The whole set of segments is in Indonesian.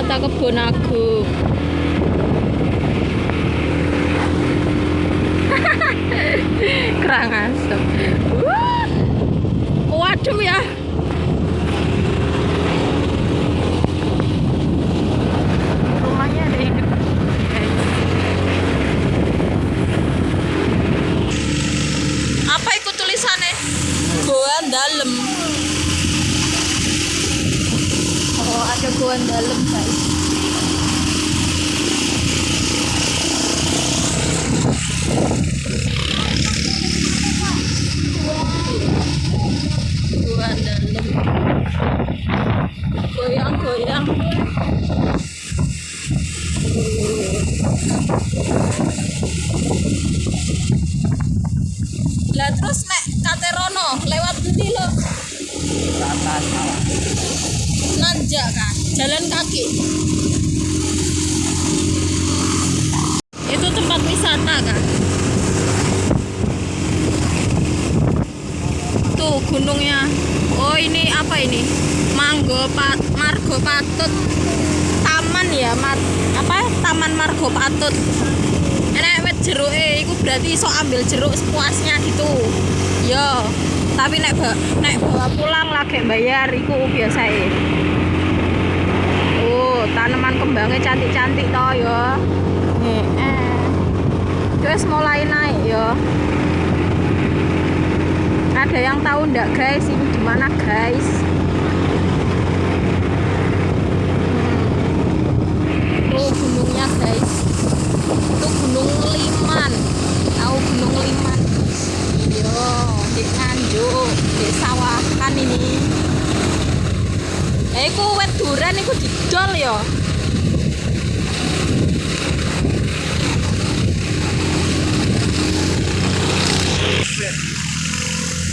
wisata kebun aku jeruk eh itu berarti iso ambil jeruk sepuasnya gitu. Yo tapi nek ba nek bawa pulang lagi bayar iku biasa eh oh tanaman kembangnya cantik-cantik to yo. Eh, eh. terus mulai naik yo. Ada yang tahu ndak guys? Ini di mana guys? 25 yo di nganjuk di sawahan ini. Eh ku wet duran iku didol yo.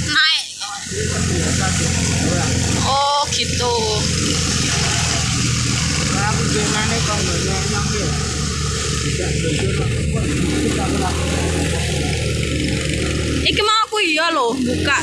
Naik. Oh gitu. Aku gimana kok nggak enak ya? Iki mau aku iya loh buka.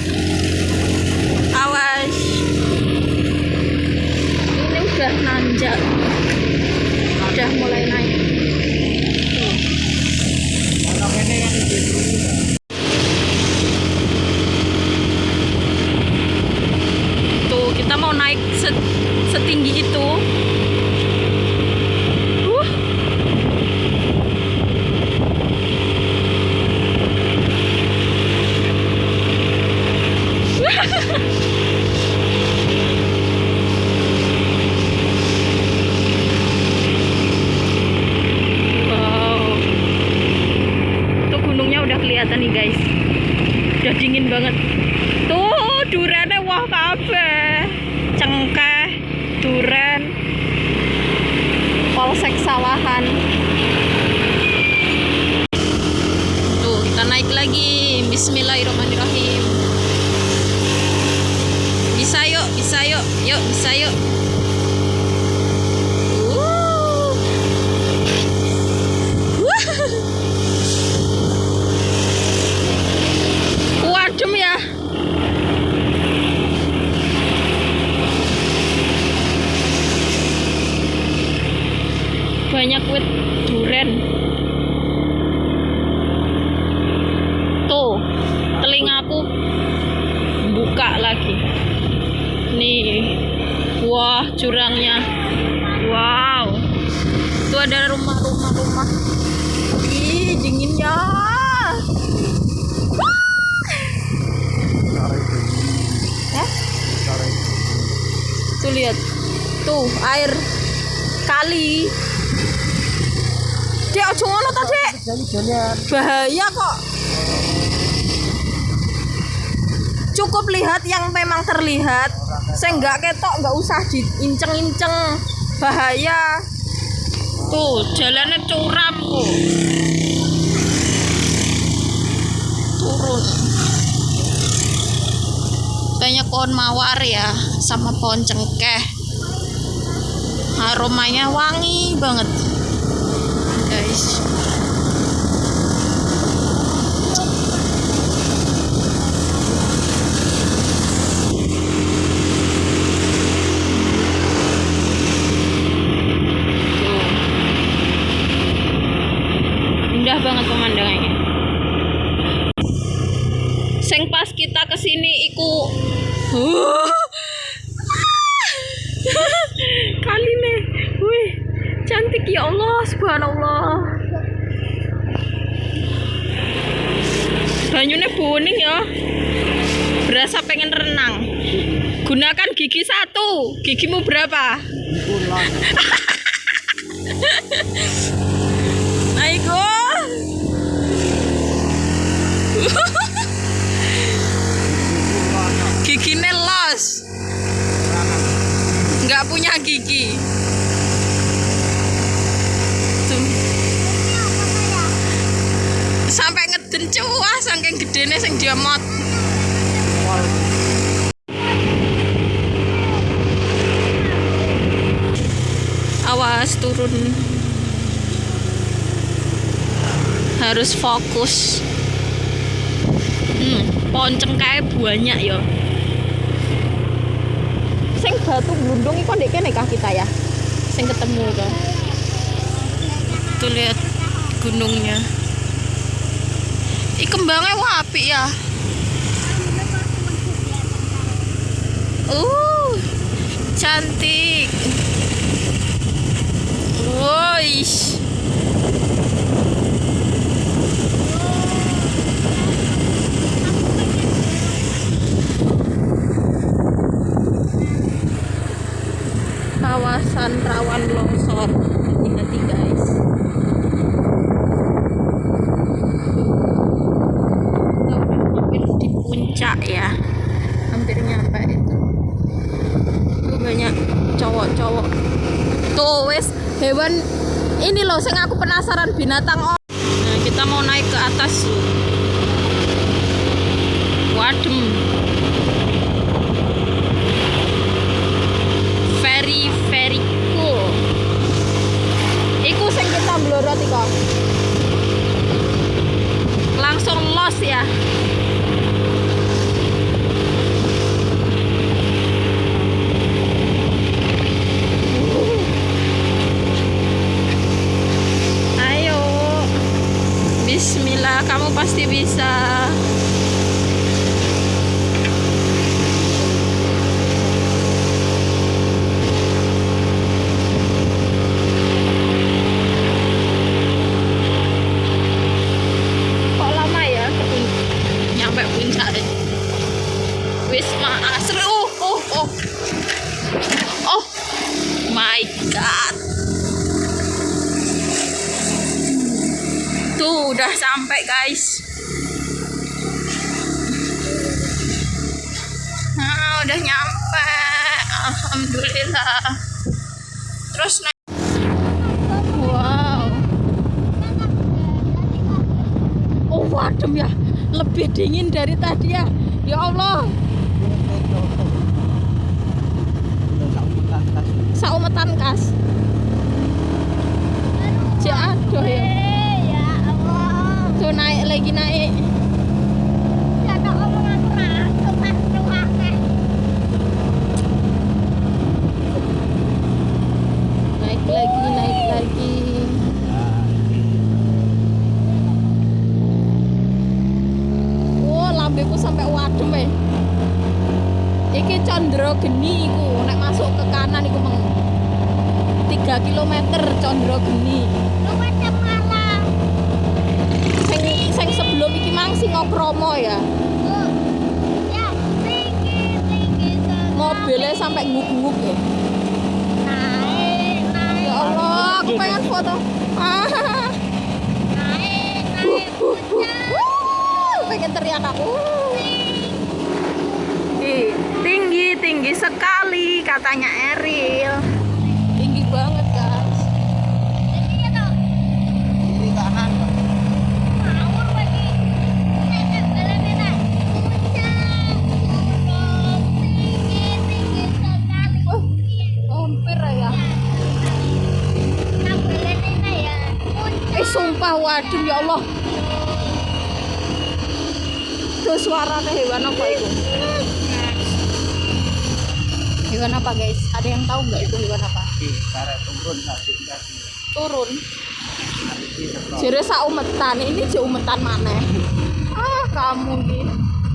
Bahaya kok. Cukup lihat yang memang terlihat. Saya nggak ketok, nggak usah diinceng-inceng. Bahaya. Tuh, jalannya curam kok. Turun. Banyak pohon mawar ya, sama pohon cengkeh. Aromanya wangi banget, guys. Gigimu berapa? Aiko. Giginya los. Nggak punya gigi. Tuh. Sampai ngeden cuah saking gedene sing diemot. Awas turun. Harus fokus. Hmm, pohon cengkeh banyak ya. Sing batu glundung iku ndek kene kah kita ya? Sing ketemu to. Tuh lihat gunungnya. Ih kembangnya wapi ya. Uh, cantik. Woish. Kawasan rawan longsor. Hati-hati guys. Kita hampir di puncak ya. Hampir nyampe itu. Tuh banyak cowok-cowok. Tuh wes. Hewan. Ini loh sing aku penasaran binatang oh. nah kita mau naik ke atas wadem very very cool. Iku sing kita mlorot iko. Langsung los ya. Ayo. Bismillah, kamu pasti bisa. kok lama ya ke pun- nyampe puncak deh Wisma Asri oh oh oh oh my god tuh udah sampai guys. Nah udah nyampe. Alhamdulillah. Terus naik. Wow. Oh ya, lebih dingin dari tadi ya. Ya Allah, saumetan kas. Aduh ya. Tuh naik lagi naik. Naik lagi, naik lagi. Wow, lambeku sampai wadem eh. Iki condro geni iku, nek masuk ke kanan iku meng 3 km condro geni. Lu macam malam. Sing sing sebelum iki mang Singokromo ya. Ya, tinggi, tinggi sekali. Mobilnya sampai nguk-nguk ya. Naik, naik. Ya Allah, aku pengen foto. Naik, naik. pengen teriak aku. Ih, tinggi, tinggi sekali katanya Eril. Waduh ya Allah. Tuh suaranya hewan apa itu? Hewan apa guys? Ada yang tahu nggak itu hewan apa? Turun. Turun. Jadi saumetan ini jaumetan mana? Ah kamu nih.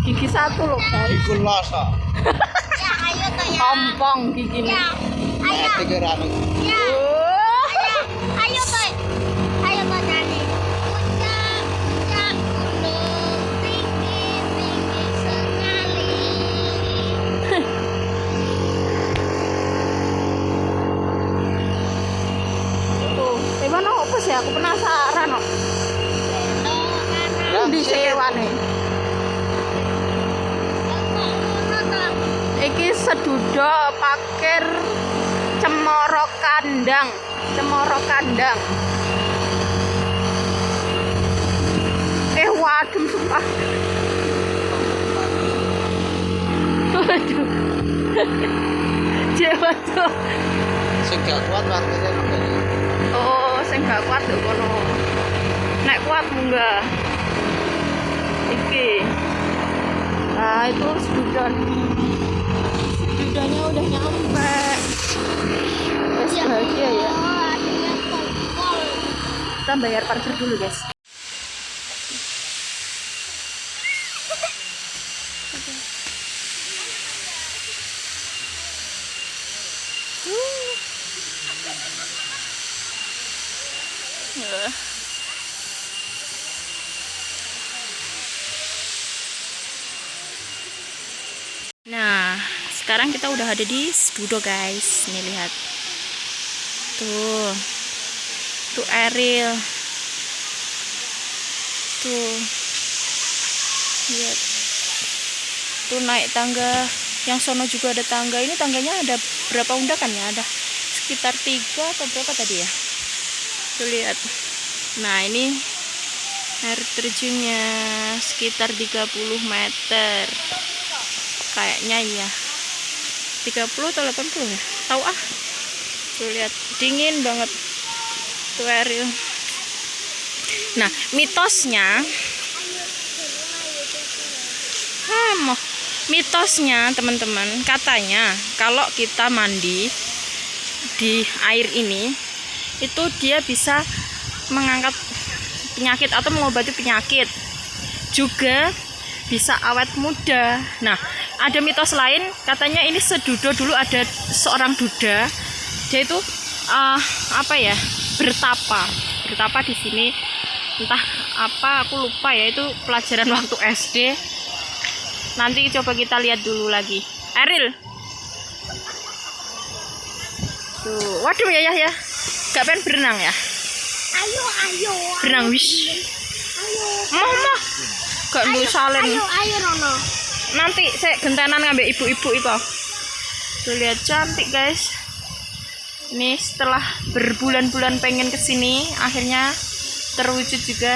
Gigi satu loh guys. Iku loso. Ya, ayo toh ya. Giginya. Ya, ayo. Tiga. Ya, bayar parkir dulu, guys. Nah, sekarang kita udah ada di Sedudo guys. Nih lihat. Tuh. Tuh Ariel. Tuh. Lihat. Tuh naik tangga. Yang sono juga ada tangga. Ini tangganya ada berapa undakan ya? Ada sekitar tiga atau berapa tadi ya? Tuh lihat. Nah, ini air terjunnya sekitar 30 meter. Kayaknya iya. 30 atau 80 ya? Tahu ah. Tuh lihat, dingin banget. Ariel. Nah, mitosnya Ah, mitosnya teman-teman katanya kalau kita mandi di air ini itu dia bisa mengangkat penyakit atau mengobati penyakit juga bisa awet muda nah ada mitos lain katanya ini sedudo dulu ada seorang duda dia itu eh, apa ya bertapa. Bertapa di sini. Entah apa aku lupa ya itu pelajaran waktu SD nanti coba kita lihat dulu lagi. Eril. Tuh waduh ya ya ya. Gak pengen berenang ya? Ayo, ayo. berenang wish Ayo. mama gak Ayo, ndu salen. Ayo, ayo Rono. nanti saya gentenan ngambil ibu-ibu itu. Tuh lihat cantik guys ini setelah berbulan-bulan pengen ke sini akhirnya terwujud juga.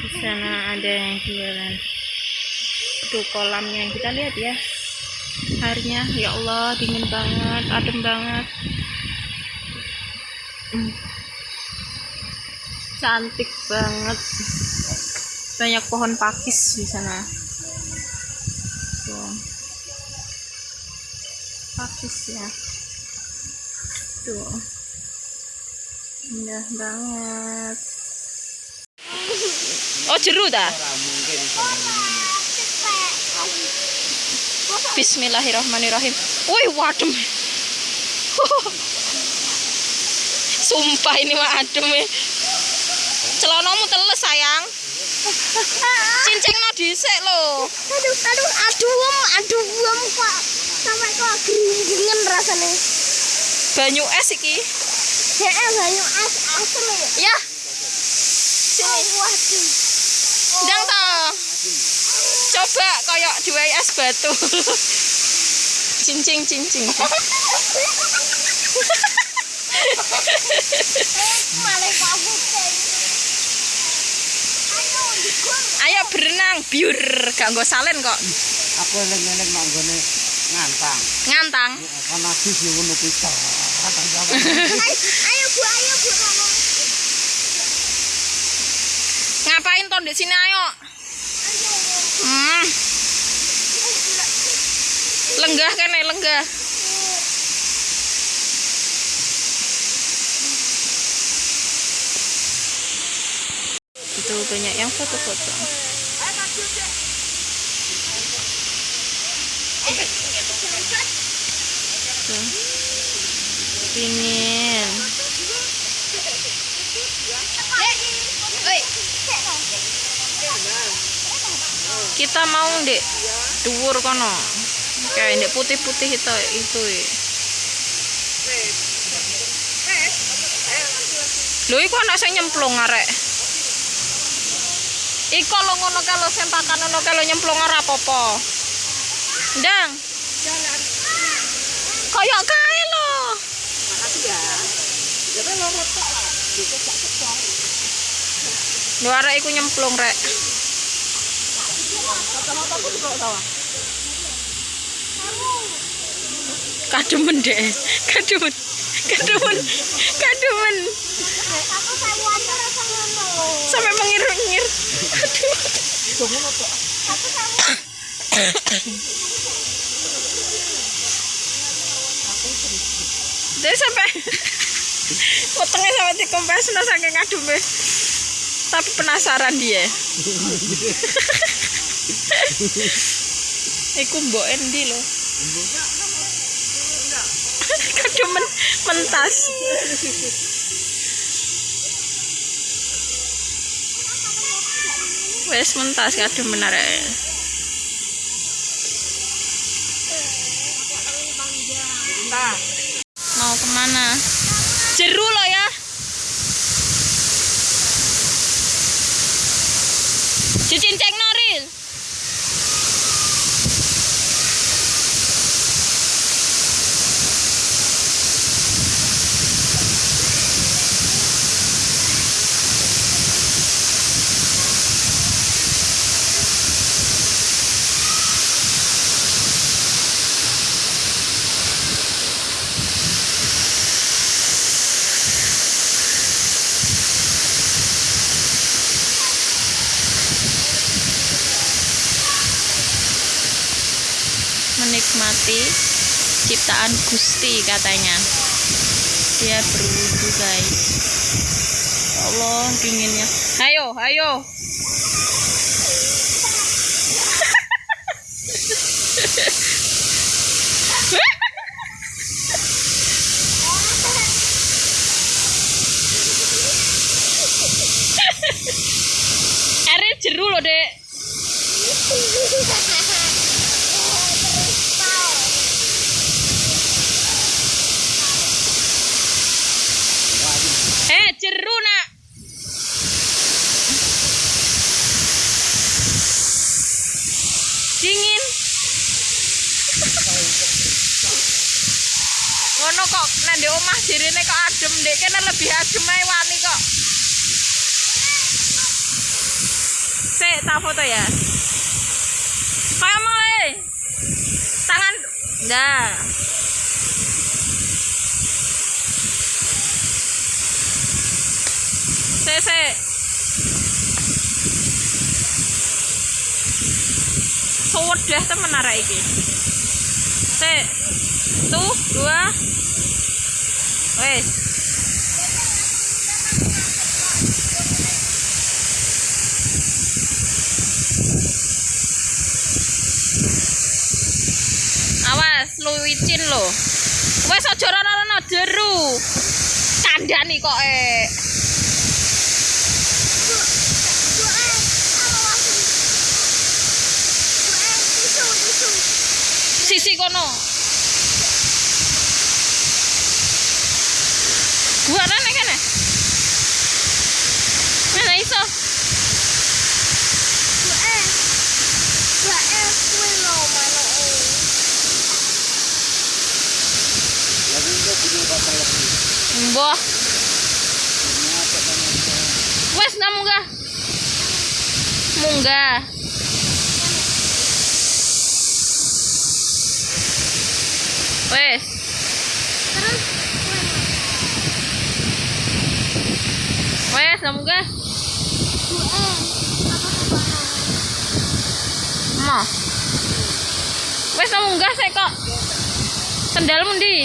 Di sana ada yang jualan tuh kolamnya kita lihat ya. Airnya ya Allah dingin banget adem banget. Hmm. cantik banget banyak pohon pakis di sana tuh pakis ya tuh indah banget oh jeru dah Bismillahirrahmanirrahim. Wih, wadem. Sumpah ini mah adem ya. Teles sayang. Cincin no dhisik lho. Aduh, aduh, aduh, aduh, kok sampai kok geringan rasanya. Banyu es iki. Heeh, banyu asem ya. Ya, Sini. Waduh. ndang to. Coba koyok diwai es batu. cincing cincing. Malah Ayo, dikur. Ayo berenang, biur. Gak nggo salen kok. aku eling-eling manggone ngantang. Ngantang. Kan lagi sih ngono kuwi. Ayo, Bu, ayo Bu. Ngapain toh di sini ayo? Hmm. Lenggah kan ya, lenggah. Itu banyak yang foto-foto. Pingin. Kita mau dek dhuwur kono. Kayak dek putih-putih itu itu. Lho iku ana sing nyemplung arek. Iko lo ngono kalau sempakan ngono kalau nyemplung ora apa-apa. Ndang. Kayak kae lo. Lho arek iku nyemplung rek. Kademen deh. Kademen. Kademen. Kademen. Aku ngono. Sampai mengir-ngir. Aduh. Aku. Dia sampai potongnya sampai dikompres no saking adume. Tapi penasaran dia. Iku mbok endi lho. Kademen mentas. Wes mentas kademen arek. Mau In Technology. Ciptaan Gusti katanya. Dia berwudu guys. Ya Allah dinginnya. Ayo ayo airnya jeru loh dek eh jeru nak dingin ngono kok nang di omah dirine kok adem dek kene lebih adem ae wani kok Sik, tak foto ya. Kayak mulai. Tangan. Dah. Sik, sik. Suwedeh temen arek iki. Sik. Tuh, dua. Wes. Awas, lu wicin lo. Wes aja rono-rono jeru. Kandhani kok eh. Sisi kono. Gua rene kene. Mana iso? Lagi itu punya bapak lagi. Mbah. Wes na munggah. Munggah. Wes. Terus Wes, apa tuh Mau. Wes kamu enggak sih kok. Sendalmu ndi?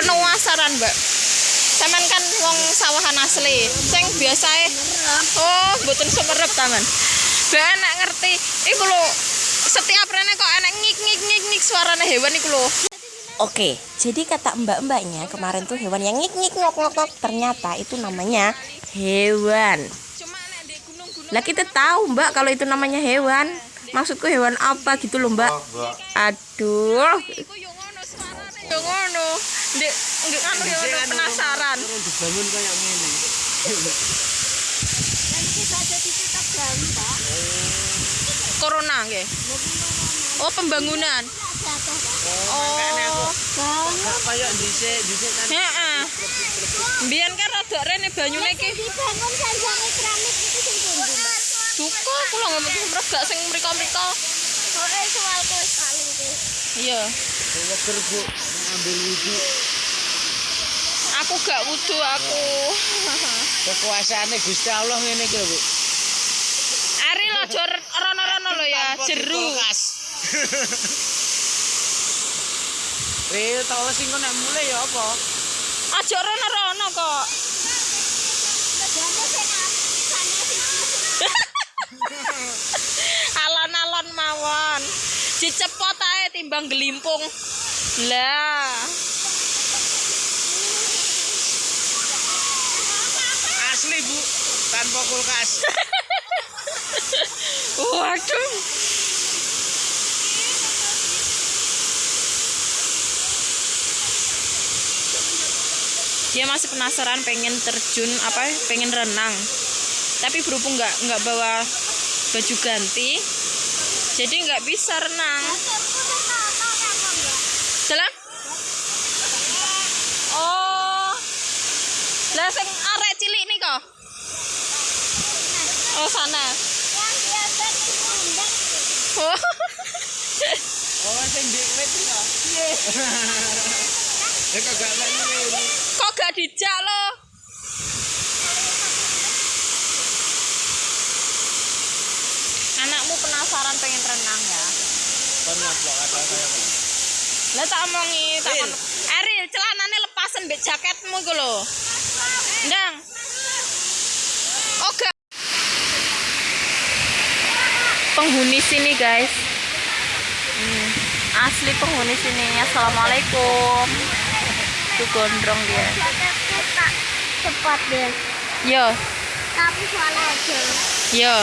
penuasaran mbak Taman kan wong sawahan asli sing biasae oh mboten sumerep taman mbak enak ngerti iku lho setiap rene kok enak ngik suarane hewan iku lho Oke, jadi kata mbak-mbaknya kemarin tuh hewan yang ngik ngik ngok ngok ngok ternyata itu namanya hewan. Lah kita tahu mbak kalau itu namanya hewan. Maksudku hewan apa gitu loh mbak? Aduh, iku yo ngono suarane yo ngono ndek nggak anu ngono penasaran dibangun kayak gini. kita jadi kita gambar corona nggih oh pembangunan oh dhisik, dhisik kan heeh Mbiyen kan rada rene banyune iki dibangun sanjane keramik itu sing pundi Mbak? Duka kula ngomong sing mriko-mriko. Soalku wis paling wis. Iya. Weker Bu, ambil wudhu. Aku gak wudu aku. Kekuasaane Gusti Allah ngene iki lho, Bu. Ari lo jor rono-rono lo ya, jeru. Real tau sing kok nek mulai ya apa? Aja rono-rono kok. Alon-alon mawon. Dicepot ae timbang gelimpung. Lah. Asli, Bu. Tanpa kulkas. Waduh. Dia masih penasaran pengen terjun apa pengen renang. Tapi berhubung nggak nggak bawa baju ganti, jadi nggak bisa renang. Jalan? Oh. Lah sing arek cilik nih kok. Oh sana. Oh. Oh, sing di wit iki kok. Kok gak ini. Kok gak dijak lo? Anakmu penasaran pengen renang ya? Nyaplok kata saya. Pak. Lah tak omongi, tak. Eril, celanane lepasen mbek jaketmu iku lho. Ndang. Oke. Penghuni sini, guys. Hmm, asli penghuni sini. Assalamualaikum. Tuh gondrong dia. cepat deh Yo, tapi soalnya aja yo.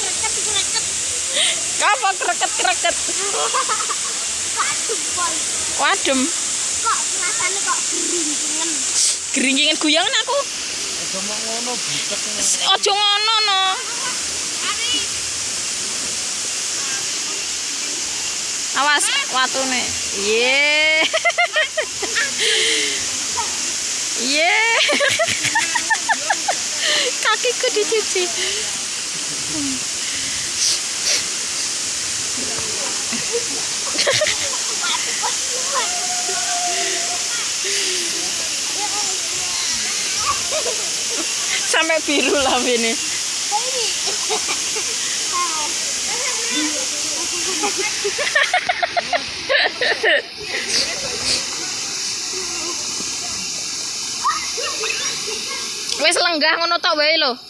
kreket kreket Apa kreket-kreket? kok jempol Wadem. kok rasanya kok geringingan Geringgingan guyangan aku. Aja mau ngono butek. Ojo ngono no. Awas watune. Ye. Ye. Kakiku dicuci. sampai biru lah ini ya. Wes lenggah ngono tok wae lho.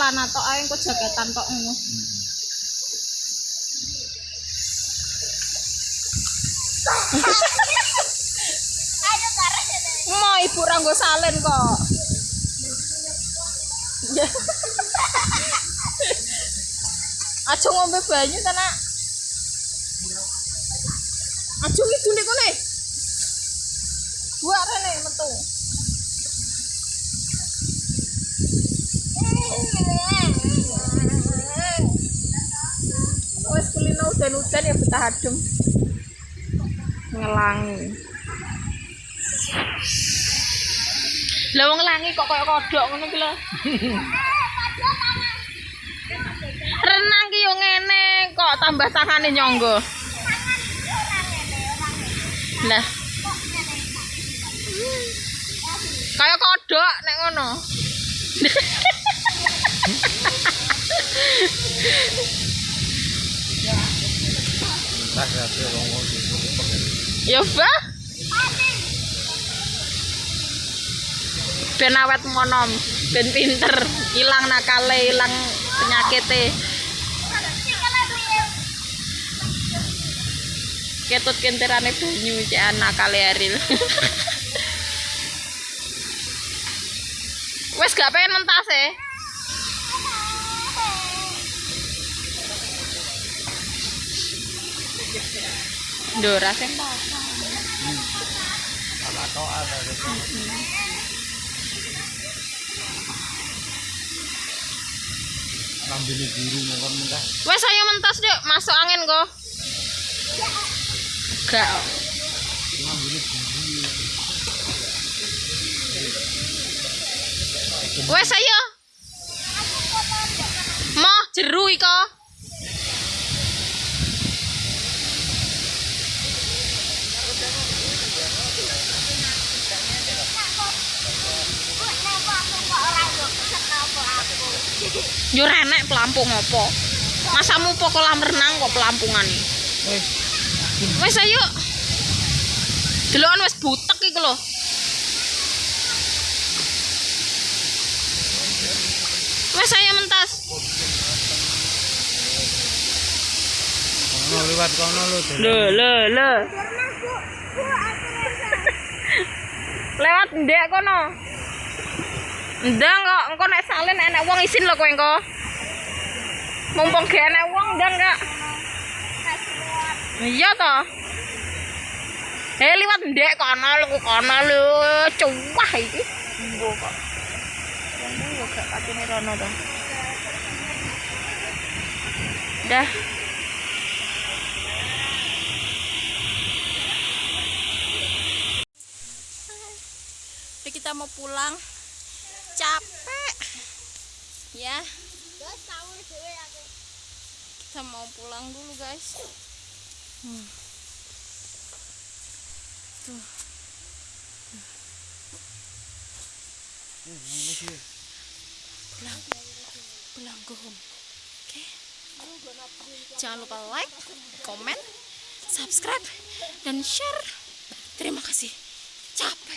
celana tok ae engko jaketan tok ngono. Ayo bareng. Mau ibu ra nggo salen kok. Aja ngombe banyu ta, Nak. Aja ngidu nek kene. Buat rene metu. Wes kulino udan-udan ya betah adem. Ngelangi. Lah wong ngelangi kok koyo kodok ngono lho. Renang ki yo ngene kok tambah tangane nyonggo. Lah. Kayak kodok nek ngono. Ya, Bah. Ben awet monom, ben pinter, ilang nakale, ilang penyakite. Ketut kenterane banyu cek anak kali Aril. Wes gak pengen mentas e. Ndora sing Sama toa biru mungkin mentah. Wes ayo mentas yuk, masuk angin kok. Gak. Ngambil biru. Wes ayo. Moh jeru iko. Yo renek pelampung apa? Masamu po kolam renang kok pelampungan nih. Wis. Wes ayo. Delokan wis butek iki lho. Wes ayo mentas. Kono liwat kono lho. Le le le. Lewat ndek kono. Ndang kok engko nek salin enek wong isin lho kowe engko. Mumpung gak enek wong ndang kak. Iya toh. Eh liwat ndek kono lho kono lho cuwah iki. Mbok kok. Wong yo gak patine rono to. Dah. Jadi kita mau pulang. Capek. Ya. Kita mau pulang dulu, guys. Hmm. Tuh. Pulang. Pulang go home. Oke. Jangan lupa like, komen, subscribe, dan share. Terima kasih. Capek.